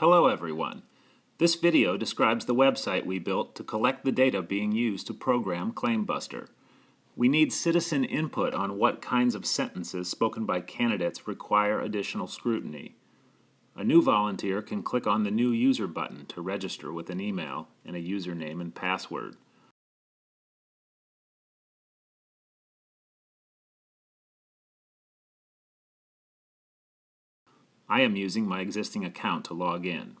Hello everyone. This video describes the website we built to collect the data being used to program ClaimBuster. We need citizen input on what kinds of sentences spoken by candidates require additional scrutiny. A new volunteer can click on the New User button to register with an email and a username and password. I am using my existing account to log in.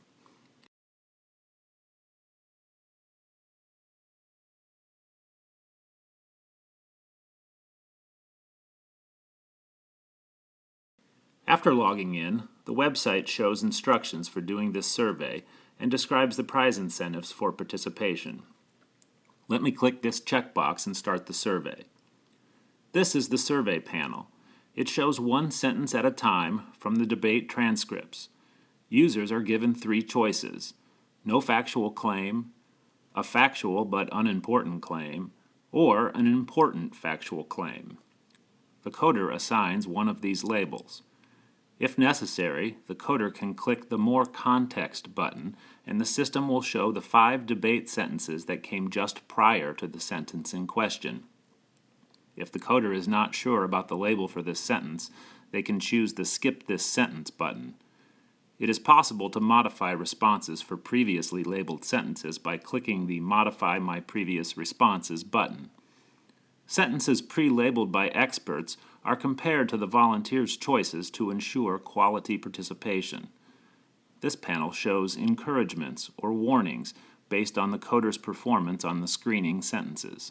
After logging in, the website shows instructions for doing this survey and describes the prize incentives for participation. Let me click this checkbox and start the survey. This is the survey panel. It shows one sentence at a time from the debate transcripts. Users are given three choices. No factual claim, a factual but unimportant claim, or an important factual claim. The coder assigns one of these labels. If necessary, the coder can click the More Context button and the system will show the five debate sentences that came just prior to the sentence in question. If the coder is not sure about the label for this sentence, they can choose the Skip This Sentence button. It is possible to modify responses for previously labeled sentences by clicking the Modify My Previous Responses button. Sentences pre-labeled by experts are compared to the volunteers' choices to ensure quality participation. This panel shows encouragements or warnings based on the coder's performance on the screening sentences.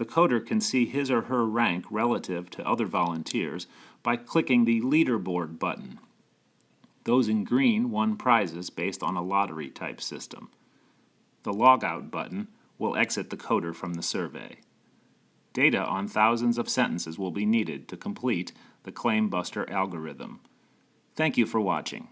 The coder can see his or her rank relative to other volunteers by clicking the Leaderboard button. Those in green won prizes based on a lottery type system. The Logout button will exit the coder from the survey. Data on thousands of sentences will be needed to complete the ClaimBuster algorithm. Thank you for watching.